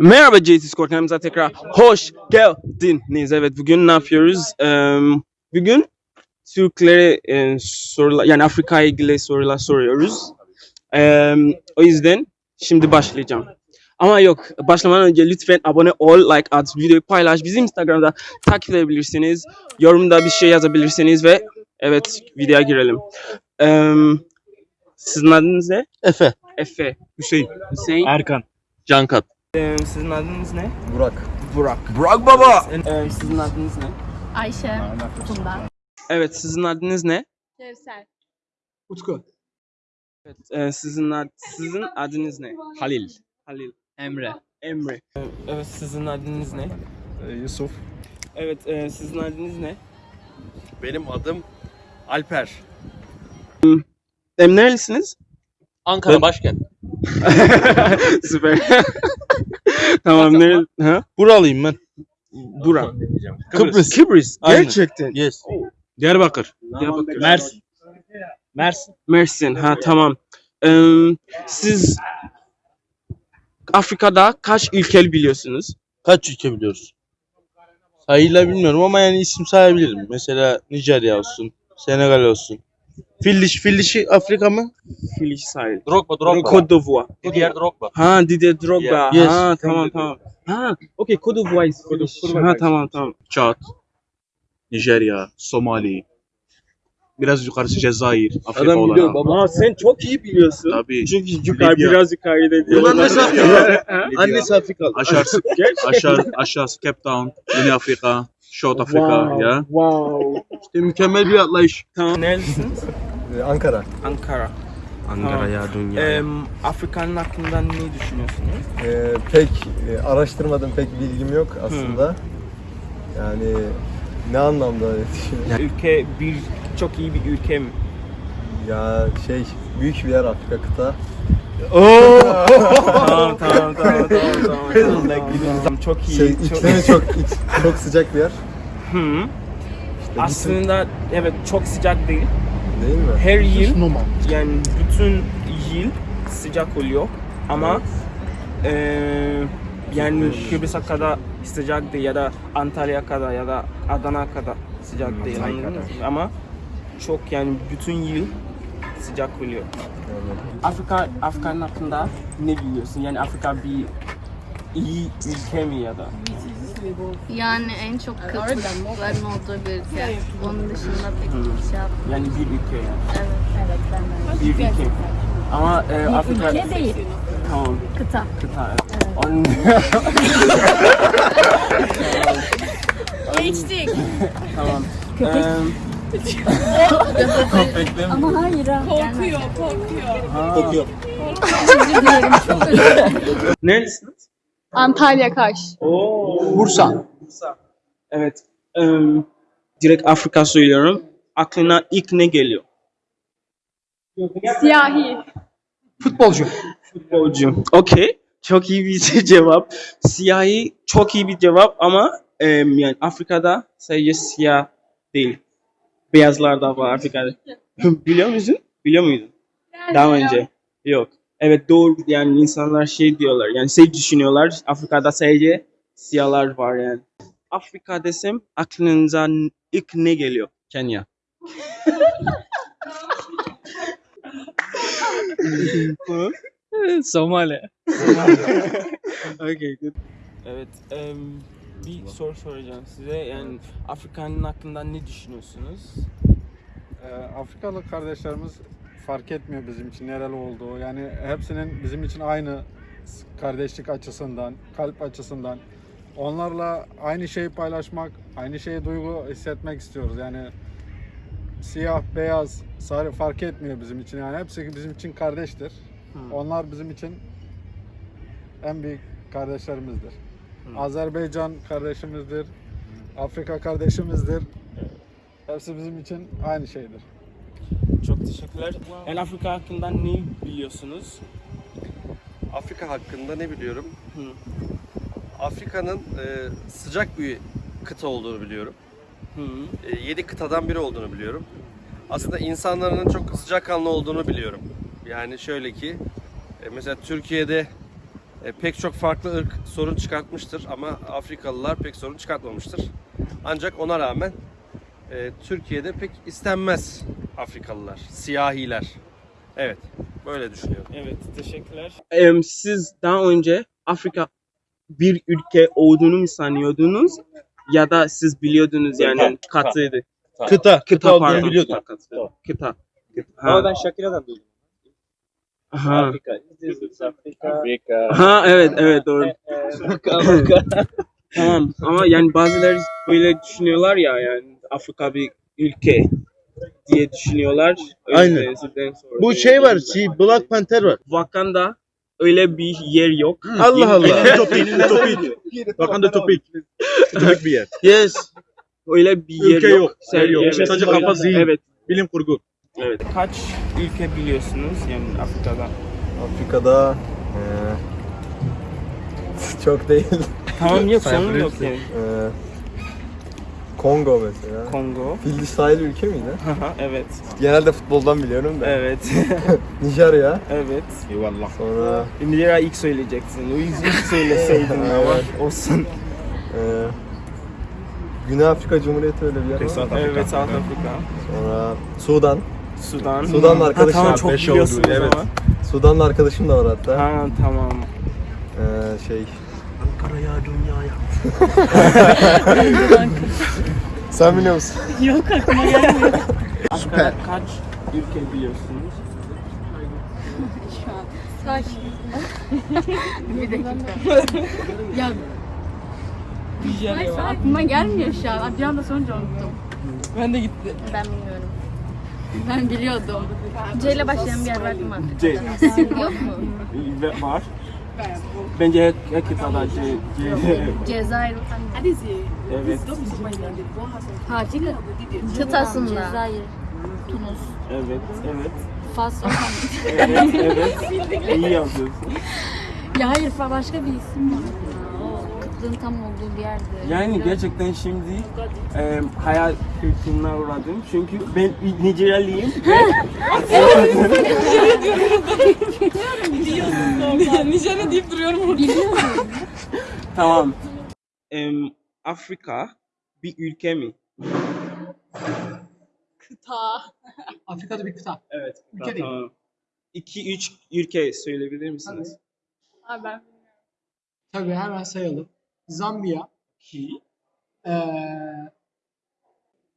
Merhaba JT Skor kanalımıza tekrar hoş geldiniz. Evet bugün ne yapıyoruz? Ee, bugün Türklere e, sorular yani Afrika'ya ilgili sorular soruyoruz. Ee, o yüzden şimdi başlayacağım. Ama yok başlamadan önce lütfen abone ol, like at, videoyu paylaş. Bizi Instagram'da takip edebilirsiniz. Yorumda bir şey yazabilirsiniz ve evet videoya girelim. Ee, sizin adınız ne? Efe. Efe. Hüseyin. Hüseyin. Erkan. Cankat. Ee, sizin adınız ne? Burak. Burak. Burak baba. Ee, sizin adınız ne? Ayşe, Funda. Evet, sizin adınız ne? Kevser. Utku. Evet, e, sizin ad sizin adınız ne? Halil. Halil. Emre. Emre. Ee, Evet, sizin adınız ne? Yusuf. Evet, e, sizin adınız ne? Benim adım Alper. Em nerelisiniz? Ankara Ben- başkent. Süper. tamam, nere? Ha? Buralıyım ben. Burak. Kıbrıs. Kıbrıs. Aynen. Gerçekten. Yes. Diyarbakır. Diyarbakır. Mersin. Mersin. Mersin. Ha tamam. Ee, siz Afrika'da kaç ülke biliyorsunuz? Kaç ülke biliyoruz? Sayıyla bilmiyorum ama yani isim sayabilirim. Mesela Nijerya olsun. Senegal olsun. Filliş. Filliş'i Afrika mı? Filiş sahil. Drogba. Cote d'Ivoire. Diğer Drogba. Ha Didier Drogba. Yes. Ha tamam tamam. Ha okey Cote d'Ivoire. is Filiş. Ha tamam tamam. Çat, Nijerya, Somali, biraz yukarısı Cezayir, Afrika Adam biliyor olan. baba. Aa, sen çok iyi biliyorsun. Tabii. Çünkü yukarı Libya. biraz yukarıda diyor. Afrika? Ha? Annesi Afrikalı. Aşağısı, aşağı, aşağısı Cape Town, Güney Afrika, South Afrika Wow, ya. Wow. İşte mükemmel bir atlayış. Tamam. Neredesiniz? Ee, Ankara. Ankara. Ankara ya dünya. Em, Afrika'nın hakkında ne düşünüyorsunuz? Ee, pek e, araştırmadım, pek bilgim yok aslında. Yani ne anlamda öyle düşünüyorum? Ülke bir çok iyi bir ülke mi? Ya şey, büyük bir yer Afrika kıta. tamam tamam tamam tamam tamam. tamam, tamam. Çok iyi. Şey, çok... iklimi çok iç- çok sıcak bir yer. Hı. Aslında evet çok sıcak değil. Değil mi? Her yıl yani bütün yıl sıcak oluyor ama eee yani Kıbrıs'a kadar sıcak değil ya da Antalya kadar ya da Adana kadar sıcak değil anladınız mı? Ama çok yani bütün yıl sıcak oluyor. Afrika Afrika'nın hakkında ne biliyorsun? Yani Afrika bir iyi ülke mi ya da? Yani en çok kıtlıkların olduğu bir ülke. Onun dışında pek bir şey yapmıyorum. Yani bir ülke yani. Evet, evet ben Bir ülke. Ama e, Afrika Ülke değil, tamam kıta. kıta. Onun Geçtik. tamam. Eee, Köpekler Ama hayır ha. Korkuyor, korkuyor. Kokuyor. Özür dilerim çok özür dilerim. Neredesiniz? Antalya Kaş. Oo. Bursa. Bursa. Evet. Em, direkt Afrika söylüyorum. Aklına ilk ne geliyor? Siyahi. Futbolcu. Futbolcu. Okey. Çok iyi bir cevap. Siyahi çok iyi bir cevap ama em, yani Afrika'da sadece siyah değil. Beyazlar da var Afrika'da. Biliyor musun? Biliyor muydun? Daha önce. Yok. Evet doğru yani insanlar şey diyorlar yani şey düşünüyorlar Afrika'da sadece siyahlar var yani. Afrika desem aklınıza ilk ne geliyor? Kenya. Somali. okay, good. Evet, em, bir soru soracağım size. Yani Afrika'nın hakkında ne düşünüyorsunuz? Ee, Afrikalı kardeşlerimiz fark etmiyor bizim için nereli olduğu. Yani hepsinin bizim için aynı kardeşlik açısından, kalp açısından. Onlarla aynı şeyi paylaşmak, aynı şeyi duygu hissetmek istiyoruz. Yani siyah, beyaz, sarı fark etmiyor bizim için. Yani hepsi bizim için kardeştir. Hmm. Onlar bizim için en büyük kardeşlerimizdir. Hmm. Azerbaycan kardeşimizdir. Afrika kardeşimizdir. Hepsi bizim için aynı şeydir. Çok teşekkürler. Yani Afrika hakkında ne biliyorsunuz? Afrika hakkında ne biliyorum? Hı. Afrika'nın e, sıcak bir kıta olduğunu biliyorum. Hı. E, yedi kıtadan biri olduğunu biliyorum. Aslında insanların çok sıcakkanlı olduğunu biliyorum. Yani şöyle ki, e, mesela Türkiye'de pek çok farklı ırk sorun çıkartmıştır ama Afrikalılar pek sorun çıkartmamıştır. Ancak ona rağmen e, Türkiye'de pek istenmez Afrikalılar, siyahiler. Evet, böyle düşünüyorum. Evet, teşekkürler. Em, siz daha önce Afrika bir ülke olduğunu mu sanıyordunuz? Ya da siz biliyordunuz yani katıydı. Kıta. Kıta olduğunu pardon, biliyordum. Kıta. Kıta. kıta. Ama Ha. ben Shakira'dan duydum. Ha. Afrika. İs Afrika. ha evet evet doğru. Tamam ama yani bazıları böyle düşünüyorlar ya yani Afrika bir ülke diye düşünüyorlar. Öyle Aynen. sonra- Bu şey var. Şey, Black Panther var. Wakanda öyle bir yer yok. Allah Allah. Topik, topik. Wakanda topik. Topik bir yer. Yes. Öyle bir yer Ülke yok. yok, yer yok. Sadece kafa zihin. Evet. Bilim kurgu. Evet. Kaç ülke biliyorsunuz yani Afrika'da? Afrika'da eee, çok değil. Tamam yok sorun yok yani. Eee, Kongo mesela. Kongo. Fil sahil ülke miydi? Evet. Genelde futboldan biliyorum da. Evet. Nijerya. evet. Eyvallah. Sonra Nijerya ilk söyleyeceksin. O ilk söyleseydin ama olsun. eee, Güney Afrika Cumhuriyeti öyle bir yer var. Evet South Africa. Sonra Sudan. Sudan. Sudan'la arkadaşım ha, tamam çok Beş biliyorsunuz oldu, evet. ama. Sudan'la arkadaşım da var hatta. Ha tamam. Eee, şey. Ankara'ya dünyaya. Sen biliyor musun? Afrika'da kaç ülke biliyorsunuz? Kaç? bir dakika. ya Neyse, aklıma gelmiyor şu an. Bir anda sorunca unuttum. Ben de gitti. Ben bilmiyorum. Ben biliyordum. C ile başlayan bir yer var mı? C. Yok mu? Ve var. Bence her, her kıtada C. C. Cezayir. evet. Hakik kıtasında. Cezayir. Tunus. Evet. Evet. Fas. Evet. Evet. İyi yazıyorsun. ya hayır başka bir isim var. Kıtlığın tam olduğu bir yerde. Yani gerçekten şimdi e, hayal kırıklığına uğradım. Çünkü ben Nijeryalıyım. Nijerya deyip duruyorum orada. Biliyorum. tamam. Em, Afrika bir ülke mi? Kıta. Afrika'da bir kıta. Evet. Ülke değil. Tamam. İki, üç ülke söyleyebilir misiniz? Abi ben Tabii hemen sayalım. Zambiya. Ki. Ee,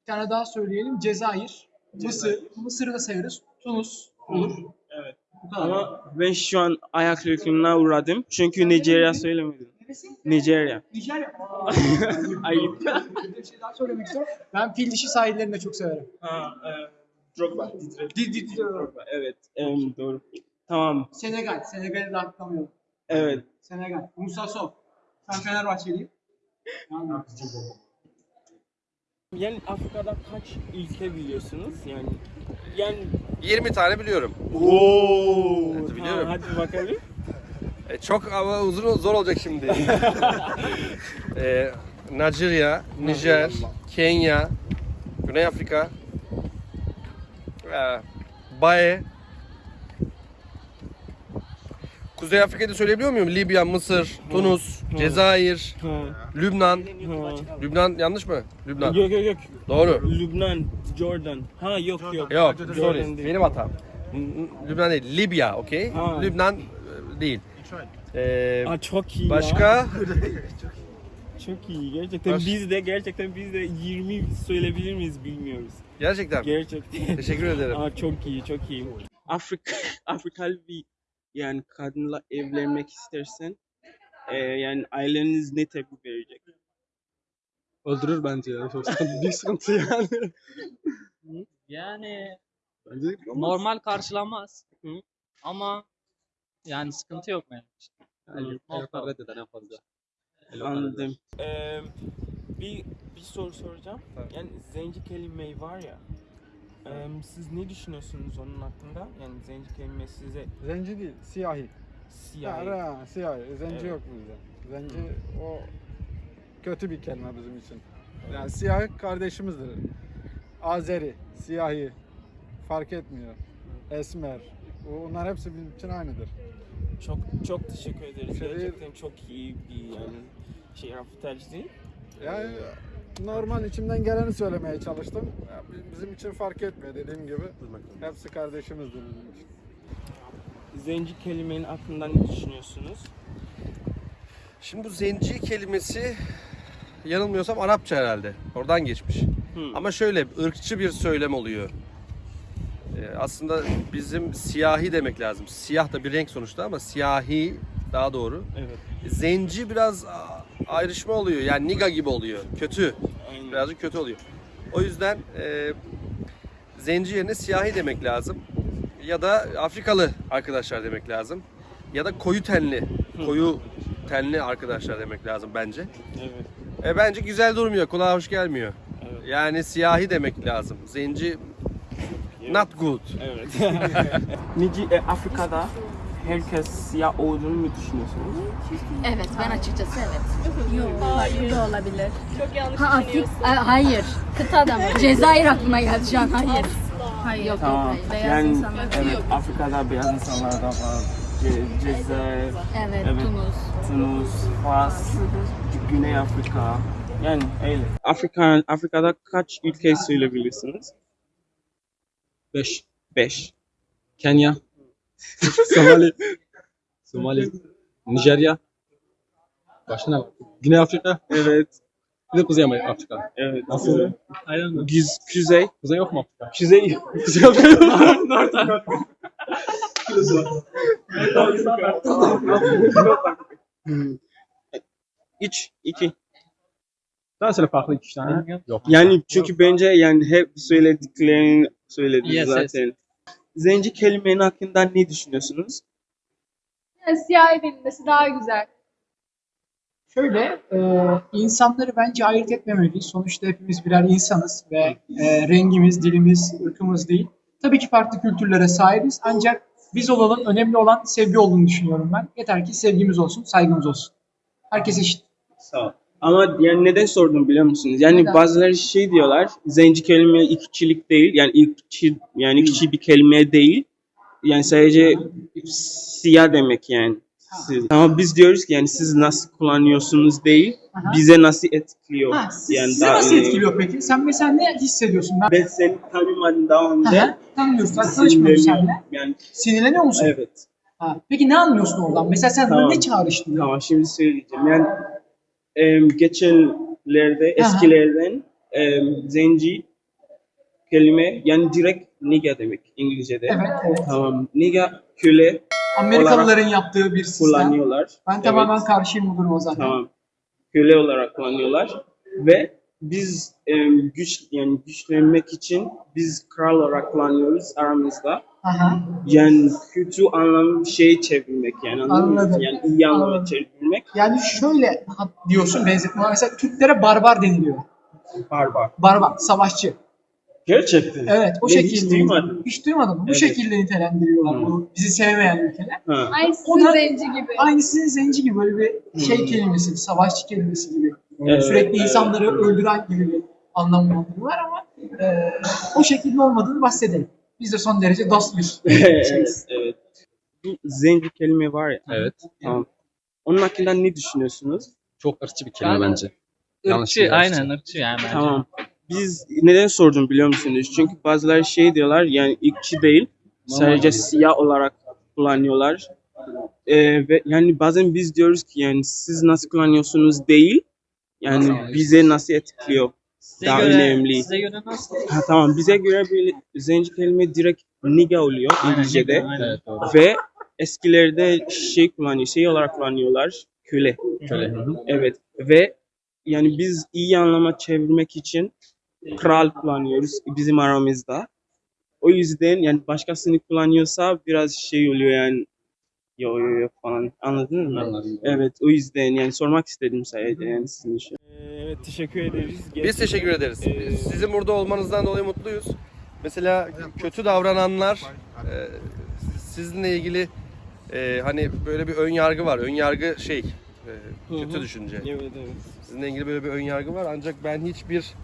bir tane daha söyleyelim. Cezayir. Mısır. Mısır'ı da sayarız. Tunus olur. Evet. Bu kadar. Ama ben şu an ayak kırıklığına uğradım. Çünkü Nijerya söylemedim. Neresi? Nijerya. Nijerya. Ayıp. bir şey daha söylemek istiyorum. Ben fil dişi sahillerini de çok severim. Ha, e, Drogba. Didi Drogba. Evet. em, doğru. Tamam. Senegal. Senegal'i de atlamayalım. Evet. Senegal. Musa Sow. Ben Fenerbahçeliyim. Yani, Yani Afrika'da kaç ülke biliyorsunuz? Yani yani 20 tane biliyorum. Oo. Evet, biliyorum. hadi bakalım. E, çok ama uzun zor olacak şimdi. e, Nijerya, Nijer, Kenya, Güney Afrika, e, Bae, Kuzey Afrika'da söyleyebiliyor muyum? Libya, Mısır, Tunus, Cezayir, Lübnan. Lübnan yanlış mı? Lübnan. Yok yok yok. Doğru. Lübnan, Jordan. Ha yok yok. Yok, Jordan sorry. değil. Benim hatam. Lübnan değil, Libya, okey? Ha. Lübnan e, değil. Ee, Aa, çok iyi ya. başka? Çok iyi. Gerçekten Baş- biz de gerçekten biz de 20 söyleyebilir miyiz bilmiyoruz. Gerçekten. Gerçekten. Teşekkür ederim. Aa, çok iyi, çok iyi. Afrika, Afrikalı bir yani kadınla evlenmek istersen e, yani aileniz ne tepki verecek? Öldürür bence ya. Çok sıkıntı, yani. Yani Bence normal karşılanmaz. Hı. Ama yani sıkıntı yok benim için. Yani, reddeder en fazla. Anladım. Ee, bir bir soru soracağım. Yani zenci kelimeyi var ya. Siz ne düşünüyorsunuz onun hakkında? Yani zenci kelime size Zenci değil, siyahi. siyah. Ya, ha, siyahi. Zenci Evet. yok bizde. Zenci o kötü bir kelime bizim için. Yani siyahi kardeşimizdir. Azeri, siyahi fark etmiyor. Esmer. Bunlar hepsi bizim için aynıdır. Çok çok teşekkür ederiz. Şey- Gerçekten çok iyi bir yani şey röportaj değil. Yani normal içimden geleni söylemeye çalıştım. Ya Bizim için fark etmiyor dediğim gibi. Hepsi kardeşimizdir bizim için. Zenci kelimenin hakkında ne düşünüyorsunuz? Şimdi bu zenci kelimesi yanılmıyorsam Arapça herhalde. Oradan geçmiş. Hmm. Ama şöyle ırkçı bir söylem oluyor. Ee, aslında bizim siyahi demek lazım. Siyah da bir renk sonuçta ama siyahi daha doğru. Evet. Zenci biraz ayrışma oluyor. Yani niga gibi oluyor. Kötü. Aynen. Birazcık kötü oluyor. O yüzden e, zenci yerine siyahi demek lazım. Ya da Afrikalı arkadaşlar demek lazım. Ya da koyu tenli, koyu tenli arkadaşlar demek lazım bence. Evet. E, bence güzel durmuyor, kulağa hoş gelmiyor. Evet. Yani siyahi demek lazım. Zenci not good. Evet. Nici e, Afrika'da herkes siyah olduğunu mu düşünüyorsunuz? Evet ben açıkçası evet. Yok hayır da olabilir. Çok yanlış Ha Afrik düşünüyorsun. A- hayır. Kıtada mı? Cezayir aklıma geldi şu an hayır. Hayır yok yok hayır. Beyaz yani insanlar. evet Yok. Afrika'da beyaz insanlar da var. Ce- Cezayir, Evet, Evet. Tunus. Tunus, Fas, Güney Afrika. Yani öyle. Afrika, Afrika'da kaç ülke söyleyebilirsiniz? Beş. Beş. Kenya. Somali. Somali. Nijerya. Başka ne var? Güney Afrika. Evet. Bir de Kuzey Afrika. Evet. Nasıl? Aynen. Güz, kuzey. Kuzey yok mu Afrika? Kuzey. Kuzey Afrika. North Üç, iki. Daha söyle farklı iki tane. Yok. Yani çünkü bence yani hep söylediklerini söyledi Yes, yes. zaten. Zenci kelimenin hakkında ne düşünüyorsunuz? Yani siyah edilmesi daha güzel. Şöyle, e, insanları bence ayırt etmemeliyiz. Sonuçta hepimiz birer insanız ve e, rengimiz, dilimiz, ırkımız değil. Tabii ki farklı kültürlere sahibiz ancak biz olalım, önemli olan sevgi olduğunu düşünüyorum ben. Yeter ki sevgimiz olsun, saygımız olsun. Herkes eşit. Sağ ol. Ama yani neden sordum biliyor musunuz? Yani Neden? bazıları şey diyorlar, zenci kelime ikçilik değil, yani ikçi, yani ikçi bir kelime değil. Yani sadece siyah demek yani. Siz- Ama biz diyoruz ki yani siz nasıl kullanıyorsunuz değil, Aha. bize nasıl etkiliyor. Ha, siz- yani sizi daha nasıl etkiliyor peki? Sen mesela ne hissediyorsun? Ben Ben seni tanımadım daha önce. Aha, tanımıyoruz, ben tanışmıyoruz seninle. Yani Sinirleniyor musun? evet. Ha, peki ne anlıyorsun oradan? Mesela sen Tamam. ne çağrıştırıyor? Tamam şimdi söyleyeceğim. Yani em, geçenlerde eskilerden em, zenci kelime yani direkt nigga demek İngilizce'de. Evet, evet. Tamam. Nigga köle Amerikalıların yaptığı bir sistem. kullanıyorlar. Ben Evet, tamamen karşıyım bu duruma zaten. Tamam. Köle olarak kullanıyorlar ve biz em, güç yani güçlenmek için biz kral olarak kullanıyoruz aramızda. Aha. Yani kötü anlamı bir şey çevirmek yani anladın mı? Anladım. Yani iyi anlamda Anladım. Çevirmek Yani şöyle diyorsun benzetme. Mesela Türklere barbar deniliyor. barbar. Barbar, savaşçı. Gerçekten. Evet, o Ben şekilde. hiç duymadım. Hiç duymadım. Bu Evet. şekilde nitelendiriyorlar Hı. bu bizi sevmeyen ülkeler. Ha. Aynı O da- zenci gibi. Aynı sizin zenci gibi böyle bir şey kelimesi, bir savaşçı kelimesi gibi. Evet, Sürekli evet. insanları öldüren gibi bir anlamı var ama e, o şekilde olmadığını bahsedelim. Biz de son derece dost bir şeyiz. evet, evet. Bu zenci kelime var ya. Evet. Tamam. Onun hakkında ne düşünüyorsunuz? Çok ırkçı bir kelime Yani- bence. Yanlış Irkçı, bir aynen ırkçı yani bence. Tamam. Biz neden sordum biliyor musunuz? Çünkü bazıları şey diyorlar yani ırkçı değil. Sadece siyah olarak kullanıyorlar. Ee, ve yani bazen biz diyoruz ki yani siz nasıl kullanıyorsunuz değil. Yani Nasıl? bize nasıl etkiliyor. Size Daha göre, önemli. Size göre nasıl? Ha, tamam bize göre bir zenci kelime direkt nigga oluyor Aynen, İngilizce'de. aynen. Evet doğru. Ve eskilerde şey kullanıyor, şey olarak kullanıyorlar, köle. Köle. Evet ve yani biz iyi anlama çevirmek için kral kullanıyoruz bizim aramızda. O yüzden yani başkasını kullanıyorsa biraz şey oluyor yani yo yo yo falan anladın mı? Anladım. Evet o yüzden yani sormak istedim sadece yani sizin için. Evet teşekkür ederiz. Biz teşekkür ederiz. Ee, Sizin burada olmanızdan dolayı mutluyuz. Mesela kötü davrananlar e, sizinle ilgili e, hani böyle bir ön yargı var. Ön yargı şey e, kötü Hı hı. düşünce. Evet evet. Sizinle ilgili böyle bir ön yargı var ancak ben hiçbir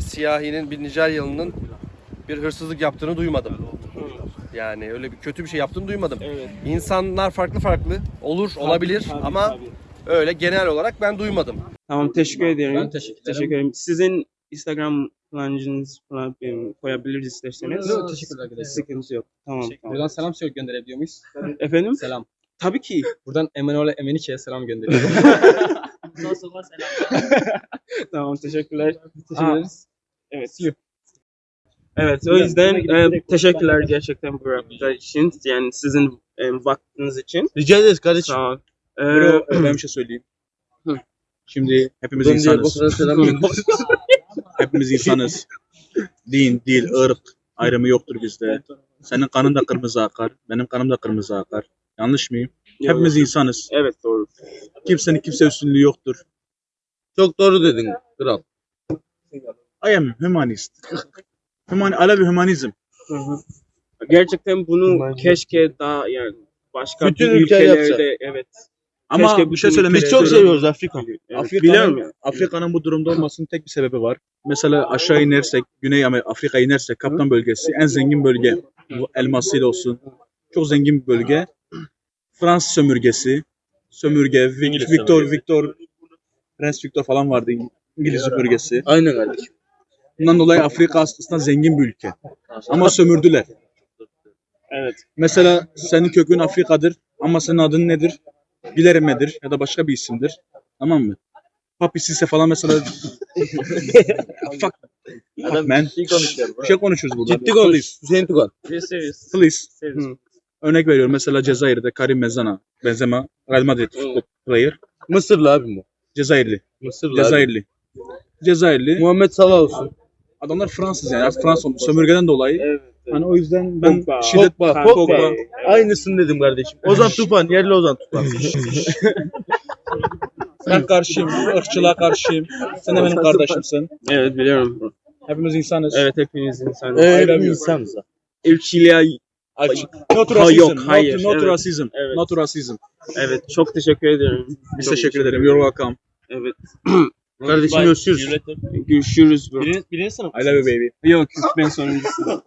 siyahinin, bir Nijeryalı'nın bir hırsızlık yaptığını duymadım. Yani öyle bir kötü bir şey yaptığını duymadım. Evet. İnsanlar farklı farklı olur, olabilir Tabii, ama tabii. öyle genel olarak ben duymadım. Tamam teşekkür ederim. Ben teşekkür ederim. Teşekkür ederim. Sizin Instagram kullanıcınız falan em, koyabiliriz isterseniz. Yok, teşekkürler arkadaşlar. Sıkıntı yok. Tamam. tamam. Buradan selam söyle gönderebiliyor muyuz? Efendim? Selam. Tabii ki. Buradan Emanuel'e Emenike'ye selam gönderiyorum. tamam teşekkürler. Teşekkür ederiz. Evet. Evet o yüzden e, teşekkürler gerçekten bu röportaj için. Yani sizin e, vaktiniz için. Rica ederiz kardeşim. Sağ ol. Ee, Bro, ben bir şey söyleyeyim. Hı. Şimdi hepimiz Buradan insanız. Selam Hepimiz insanız. Din, dil, ırk ayrımı yoktur bizde. Senin kanın da kırmızı akar. Benim kanım da kırmızı akar. Yanlış mıyım? yok. Hepimiz insanız. Evet doğru. Kimsenin kimse üstünlüğü yoktur. Çok doğru dedin kral. I am humanist. Human, I love humanizm. Hı hı. Gerçekten bunu keşke daha yani başka Bütün bir ülkeler ülkelerde yapsa. evet. Ama Keşke bir şey söylemek Biz çok ülkelerde- seviyoruz Afrika. Evet, Afrika'nın, biliyorum. Afrika'nın bu durumda olmasının tek bir sebebi var. Mesela aşağı inersek, Güney Amerika, Afrika'ya inersek Kaptan bölgesi en zengin bölge. Bu elmasıyla olsun. Çok zengin bir bölge. Fransız sömürgesi, sömürge, İngiliz Victor, sömürgesi. Victor, Prens Victor falan vardı İngiliz sömürgesi. Aynen kardeşim. Bundan dolayı Afrika aslında zengin bir ülke. Ama sömürdüler. Evet. Mesela senin kökün Afrika'dır ama senin adın nedir? Gilereme'dir ya da başka bir isimdir. Tamam mı? Papi Sise falan mesela fuck, fuck man. Bir şey konuşuyoruz burada. Ciddi konuş. Hüseyin Tugan. Serious. Please. serious. Hı. Örnek veriyorum mesela Cezayir'de Karim Benzema, Benzema Real Madrid futbol player. Mısırlı abi bu. Cezayirli. Mısırlı abi. Cezayirli. Cezayirli. Muhammed Salah olsun. Adamlar Fransız yani. Artık Fransız sömürgeden dolayı. Evet. Hani o yüzden ben Pogba, şiddet Pogba, Pogba. evet. Aynısını dedim kardeşim. Ozan Tufan, yerli Ozan Tufan. ben karşıyım. ırkçılığa karşıyım. Sen de benim kardeşimsin. Evet biliyorum. Hepimiz insanız. Evet hepiniz insan. Ee, love you. insanız. Ülkeliğe Açık. Not Ha, yok, hayır, Not, not evet. racism. Evet. Not racism. Evet çok teşekkür ederim. Biz Çok teşekkür ederim. You're welcome. Evet. Kardeşim görüşürüz. Görüşürüz bro. Birini, birini sınıf. I love you baby. Yok ben sonuncusu.